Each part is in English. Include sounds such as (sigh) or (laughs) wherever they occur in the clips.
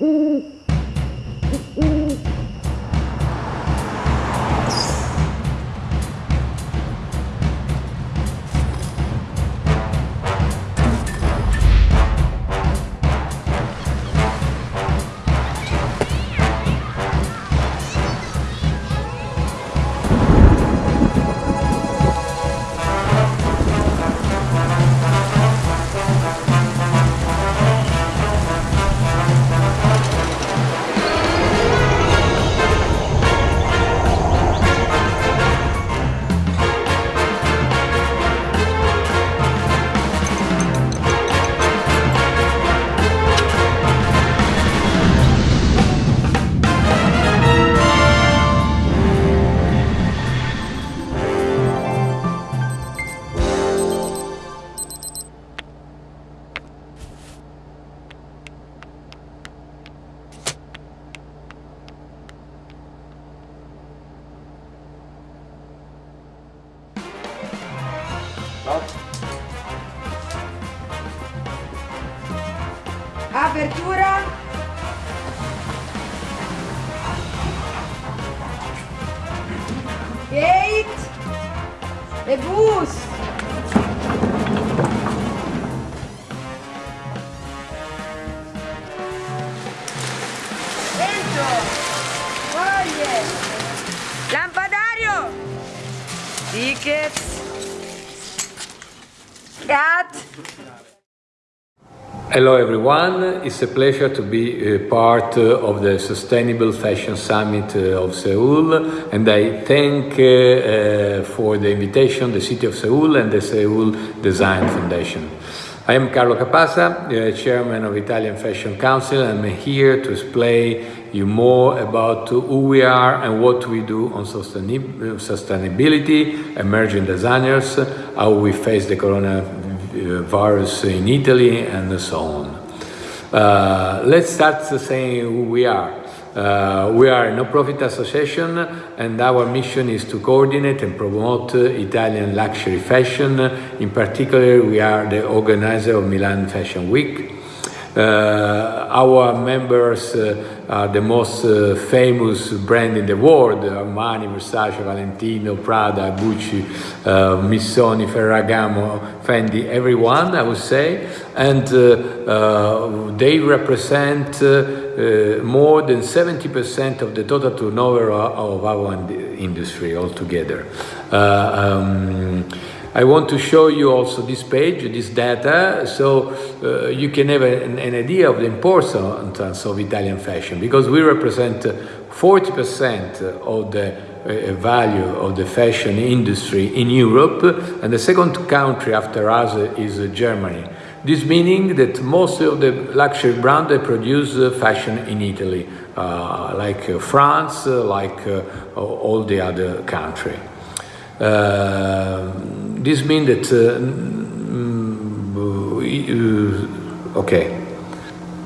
嗯 Lampadario. Tickets. Cat. Hello everyone, it's a pleasure to be uh, part uh, of the Sustainable Fashion Summit uh, of Seoul and I thank uh, for the invitation the City of Seoul and the Seoul Design Foundation. I am Carlo Capasa, Chairman of Italian Fashion Council and I'm here to explain you more about who we are and what we do on sustainability, emerging designers, how we face the coronavirus in Italy and so on. Uh, let's start saying who we are. Uh, we are a non-profit association and our mission is to coordinate and promote Italian luxury fashion. In particular, we are the organizer of Milan Fashion Week. Uh, our members uh, are the most uh, famous brand in the world, Armani, Versace, Valentino, Prada, Gucci, uh, Missoni, Ferragamo, Fendi, everyone, I would say. And uh, uh, they represent more than 70% of the total turnover of our industry altogether. Um, I want to show you also this page, this data, so uh, you can have an, an, idea of the importance of Italian fashion, because we represent 40% of the uh, value of the fashion industry in Europe, and the second country after us is Germany. This meaning that most of the luxury brands produce fashion in Italy, uh, like France, like all the other country. Uh, this means that uh, mm, okay.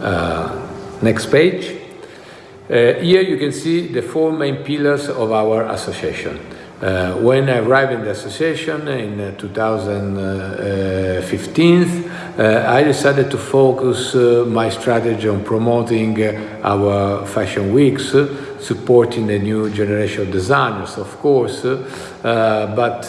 Uh, next page. Here you can see the four main pillars of our association. Uh, when I arrived in the association in uh, 2015, uh, I decided to focus my strategy on promoting our fashion weeks, supporting the new generation of designers, of course, but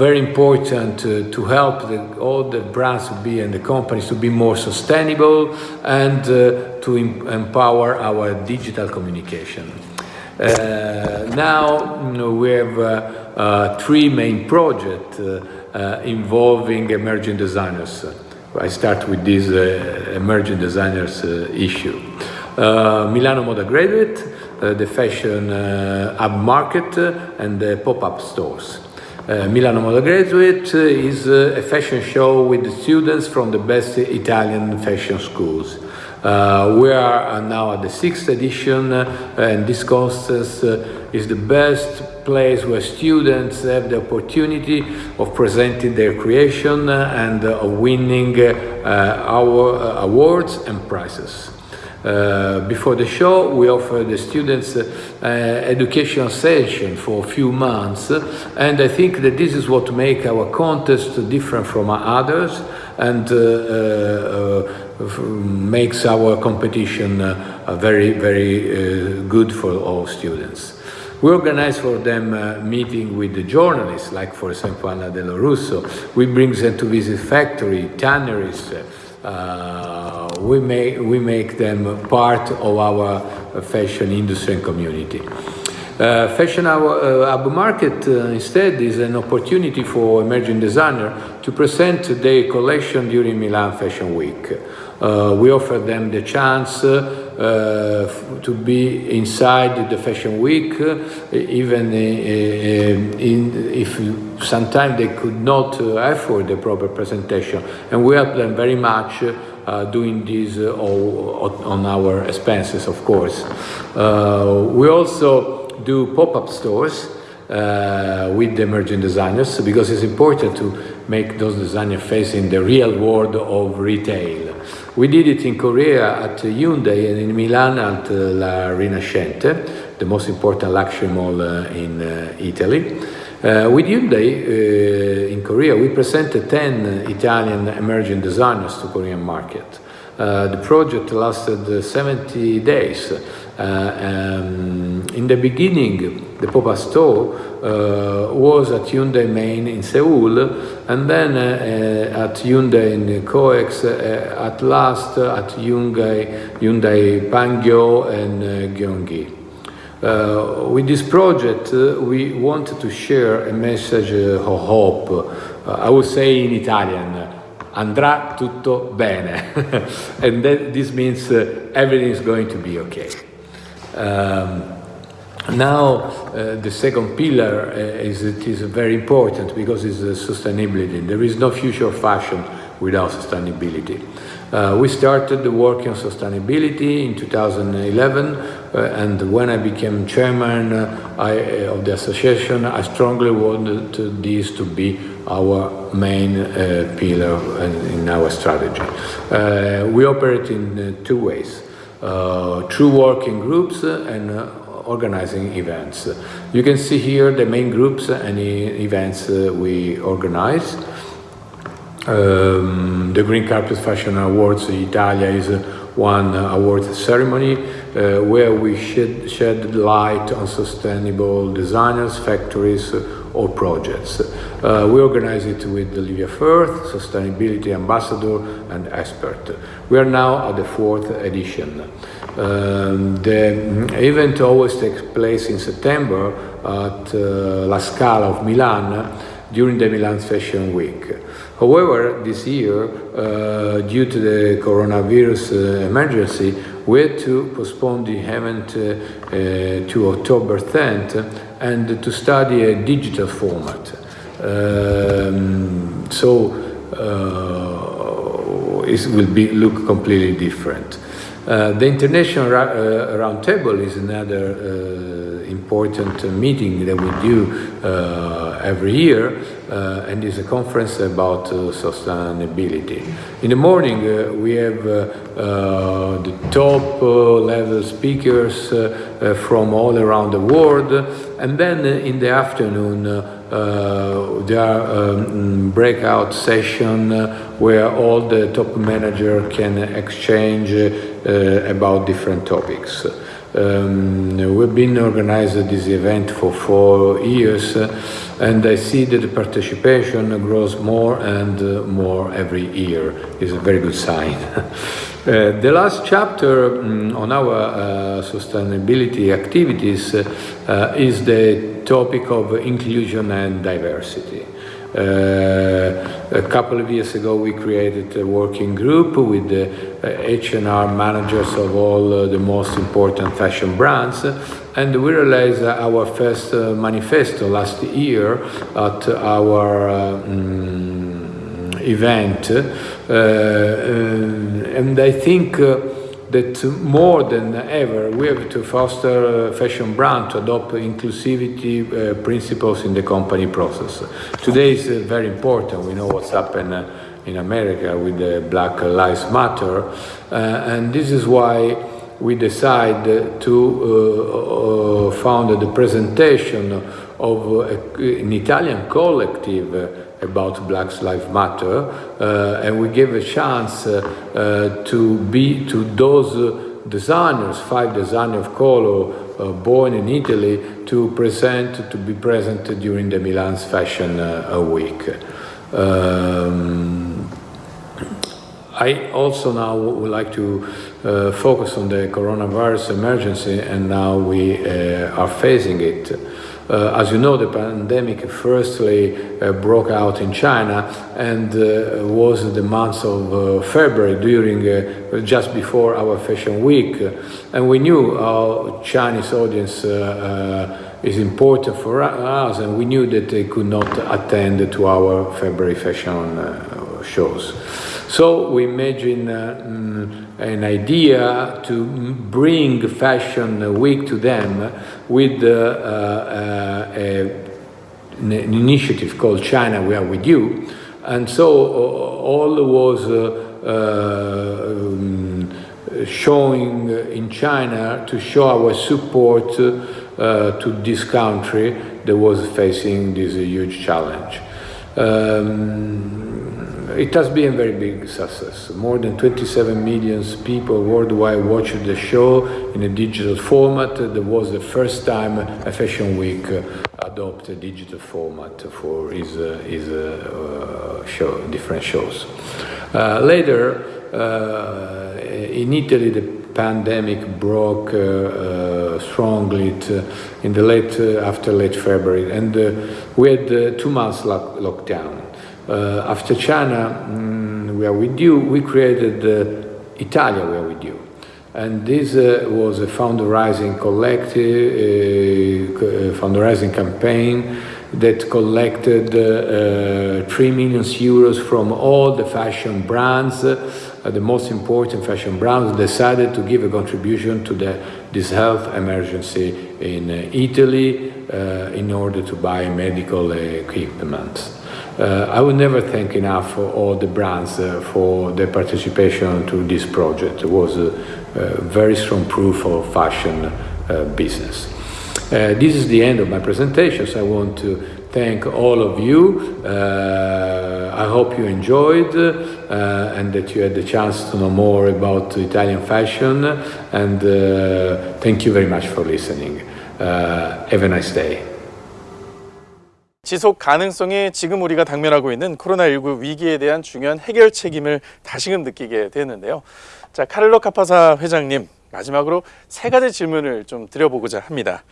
very important to help the, all the brands to be and the companies to be more sustainable and to empower our digital communication. Uh, now you know, we have uh, uh, three main projects involving emerging designers. I start with this emerging designers issue. Milano Moda Graduate, the fashion hub market and the pop-up stores. Uh, Milano Moda Graduate is uh, a fashion show with students from the best Italian fashion schools. Uh, we are now at the sixth edition uh, and this contest uh, is the best place where students have the opportunity of presenting their creation uh, and uh, of winning uh, our awards and prizes. Uh, before the show, we offer the students uh, uh, education session for a few months, and I think that this is what makes our contest different from others, and makes our competition uh, very, very good for all students. We organize for them uh, meeting with the journalists, like for example Anna Dello Russo. We bring them to visit factory, tanneries. Uh, we, make, we make them part of our fashion industry and community. Uh, fashion Hub uh, Market uh, instead is an opportunity for emerging designers to present their collection during Milan Fashion Week. Uh, we offer them the chance uh, to be inside the Fashion Week, even in, if sometimes they could not afford the proper presentation. And we help them very much uh, doing this uh, all on our expenses, of course. Uh, we also do pop-up stores uh, with the emerging designers because it's important to make those designers face in the real world of retail. We did it in Korea at Hyundai and in Milan at uh, La Rinascente, the most important luxury mall uh, in uh, Italy. Uh, with Hyundai uh, in Korea, we presented 10 Italian emerging designers to Korean market. Uh, the project lasted 70 days um, in the beginning, the pop-up store uh, was at Hyundai Main in Seoul, and then uh, at Hyundai in Coex, at last at Hyundai, Hyundai Pangyo and Gyeonggi. Uh, with this project, uh, we wanted to share a message uh, of hope. I would say in Italian, andrà tutto bene. (laughs) and that, this means everything is going to be okay. Um, now, uh, the second pillar uh, is it is very important because it's uh, sustainability. There is no future fashion without sustainability. Uh, we started the working on sustainability in 2011, uh, and when I became chairman uh, I, of the association, I strongly wanted this to be our main pillar in our strategy. we operate in two ways uh, through working groups and uh, organizing events. You can see here the main groups and events uh, we organize. Um, the Green Carpet Fashion Awards Italia is one award ceremony uh, where we shed, shed light on sustainable designers, factories, or projects. Uh, we organize it with Livia Firth, Sustainability Ambassador and expert. We are now at the fourth edition. Um, the event always takes place in September at uh, La Scala of Milan during the Milan Fashion Week. However, this year, uh, due to the coronavirus uh, emergency, we had to postpone the event uh, uh to October 10th and to study a digital format. Um, so uh, it will be look completely different. Uh, the International Ra uh, Roundtable is another uh, important meeting that we do uh, every year uh, and is a conference about sustainability. In the morning we have the top level speakers from all around the world and then in the afternoon uh, there are um, breakout session where all the top manager can exchange about different topics. Um, we've been organizing this event for four years uh, and I see that the participation grows more and uh, more every year. It's a very good sign. (laughs) uh, the last chapter um, on our uh, sustainability activities uh, is the topic of inclusion and diversity. Uh, a couple of years ago we created a working group with the H&R managers of all uh, the most important fashion brands and we realized our first uh, manifesto last year at our um, event and I think that more than ever we have to foster fashion brand to adopt inclusivity uh, principles in the company process. Today is uh, very important. We know what's happened uh, in America with the Black Lives Matter, uh, and this is why we decide to uh, uh, found the presentation of an Italian collective about Black Lives Matter, uh, and we gave a chance uh, uh, to be to those designers, five designers of color uh, born in Italy, to present to be present during the Milan's Fashion Week. Um, I also now would like to uh, focus on the coronavirus emergency and now we uh, are facing it. Uh, as you know, the pandemic firstly uh, broke out in China and uh, was the month of uh, February during just before our fashion week. And we knew our Chinese audience is important for us and we knew that they could not attend to our February fashion shows. So we imagine uh, mm, an idea to bring Fashion Week to them with uh, uh, a, an initiative called China We Are With You. And so all was um, showing in China to show our support uh, to this country that was facing this huge challenge. Um, it has been a very big success. More than 27 million people worldwide watched the show in a digital format. That was the first time a Fashion Week adopted a digital format for his, uh, his uh, show, different shows. Uh, later, uh, in Italy, the pandemic broke uh, uh, strongly in the late, after late February, and we had two months lock lockdown. Uh, after China, mm, we are with you, we created uh, Italia, we are with you. And this uh, was a fundraising collective, uh, fundraising campaign that collected uh, 3 million euros from all the fashion brands, uh, the most important fashion brands decided to give a contribution to the, this health emergency in Italy in order to buy medical equipment. Uh, I would never thank enough all the brands uh, for their participation to this project. It was a, a very strong proof of fashion uh, business. Uh, this is the end of my presentation, so I want to thank all of you. Uh, I hope you enjoyed uh, and that you had the chance to know more about Italian fashion and thank you very much for listening. have a nice day. 지속 가능성이 지금 우리가 당면하고 있는 코로나19 위기에 대한 중요한 해결 책임을 다시금 느끼게 되는데요. 자, 카를로 카파사 회장님, 마지막으로 세 가지 질문을 좀 드려보고자 합니다.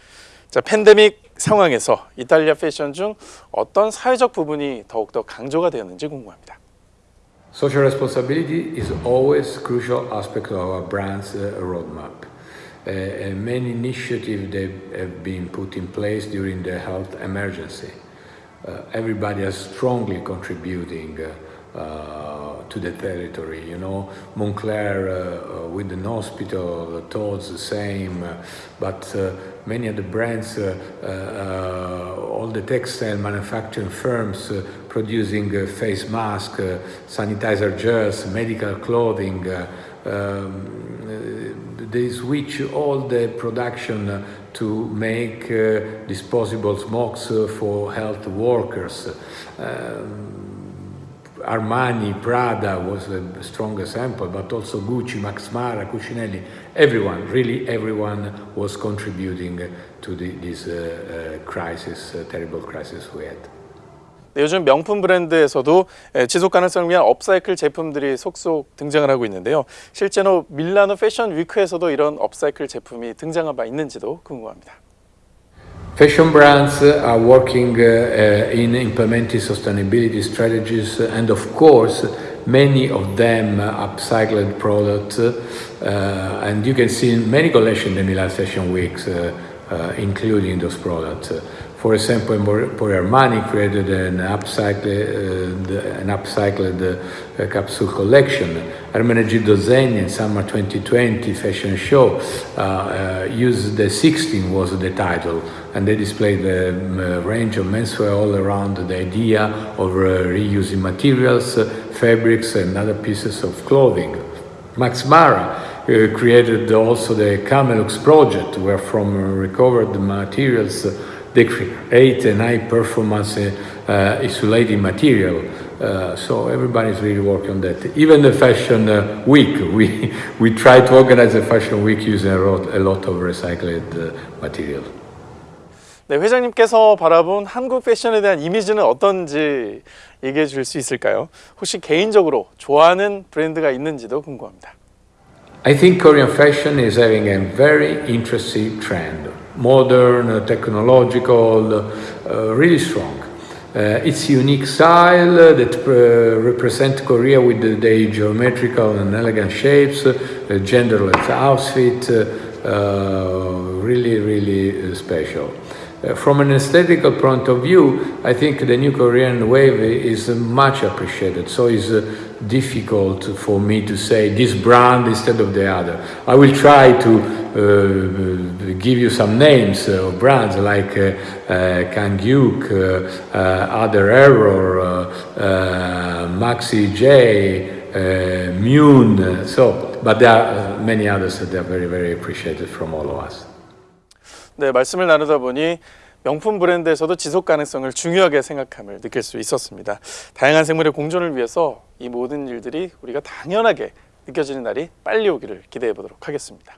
자, 팬데믹 상황에서 이탈리아 패션 중 어떤 사회적 부분이 더욱더 강조가 되었는지 궁금합니다. Social responsibility is always crucial aspect of our brand's roadmap. Uh, many initiatives that have been put in place during the health emergency. Uh, everybody is strongly contributing uh, uh, to the territory. You know, Moncler uh, uh, with the hospital, Tod's the same, but many of the brands, all the textile manufacturing firms producing face masks, sanitizer gels, medical clothing. Um, they switch all the production to make uh, disposable smokes uh, for health workers. Um, Armani, Prada was a strong example, but also Gucci, Max Mara, Cucinelli, everyone, really everyone was contributing to the, this uh, uh, crisis, uh, terrible crisis we had. 네, 요즘 명품 브랜드에서도 지속 가능성을 위한 업사이클 제품들이 속속 등장을 하고 있는데요. 실제로 밀라노 패션 위크에서도 이런 업사이클 제품이 등장한 바 있는지도 궁금합니다. Fashion brands are working uh, in implementing sustainability strategies and of course many of them upcycled products uh, and you can see many collections in the Milan Fashion Weeks uh, including those products. For example, Emporio Armani created an upcycled, uh, an upcycled uh, capsule collection. Ermenegildo Zegna in summer 2020 fashion show uh, uh, Use the Existing was the title and they displayed a um, range of menswear all around the idea of uh, reusing materials, fabrics and other pieces of clothing. Max Mara uh, created also the Camelux project where from recovered materials they create a high performance uh, uh, insulating material. Uh, so everybody's really working on that. Even the fashion uh, week, we (laughs) we try to organize a fashion week using a lot, a lot of recycled uh, material. 네, 회장님께서 바라본 한국 패션에 대한 이미지는 어떤지 얘기해 줄 수 있을까요? 혹시 개인적으로 좋아하는 브랜드가 있는지도 궁금합니다. I think Korean fashion is having a very interesting trend. Modern, uh, technological, uh, really strong. Uh, its unique style that uh, represent Korea with the, geometrical and elegant shapes, genderless outfit, really, really special. Uh, from an aesthetical point of view, I think the new Korean wave is much appreciated. So it's uh, difficult for me to say this brand instead of the other. I will try to uh, give you some names uh, of brands like uh, uh, uh, ADER error, Maxi J, Mune. So, but there are many others that are very, very appreciated from all of us. 네, 말씀을 나누다 보니 명품 브랜드에서도 지속 가능성을 중요하게 생각함을 느낄 수 있었습니다. 다양한 생물의 공존을 위해서 이 모든 일들이 우리가 당연하게 느껴지는 날이 빨리 오기를 기대해 보도록 하겠습니다.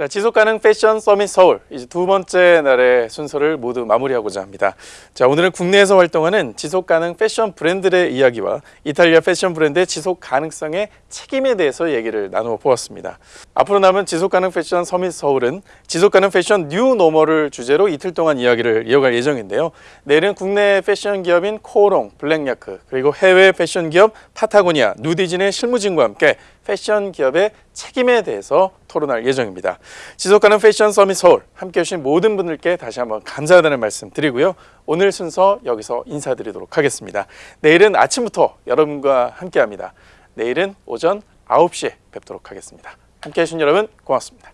자, 지속 가능 패션 서밋 서울 이제 두 번째 날의 순서를 모두 마무리하고자 합니다. 자, 오늘은 국내에서 활동하는 지속 가능 패션 브랜드의 이야기와 이탈리아 패션 브랜드의 지속 가능성의 책임에 대해서 얘기를 나누어 보았습니다. 앞으로 남은 지속 가능 패션 서밋 서울은 지속 가능 패션 뉴 노멀을 주제로 이틀 동안 이야기를 이어갈 예정인데요. 내일은 국내 패션 기업인 코오롱, 블랙야크 그리고 해외 패션 기업 파타고니아, 누디진의 실무진과 함께 패션 기업의 책임에 대해서 토론할 예정입니다. 지속 가능 패션 서밋 서울 함께 해 주신 모든 분들께 다시 한번 감사하다는 말씀 드리고요. 오늘 순서 여기서 인사드리도록 하겠습니다. 내일은 아침부터 여러분과 함께합니다. 내일은 오전 9시에 뵙도록 하겠습니다. 함께 해 주신 여러분 고맙습니다.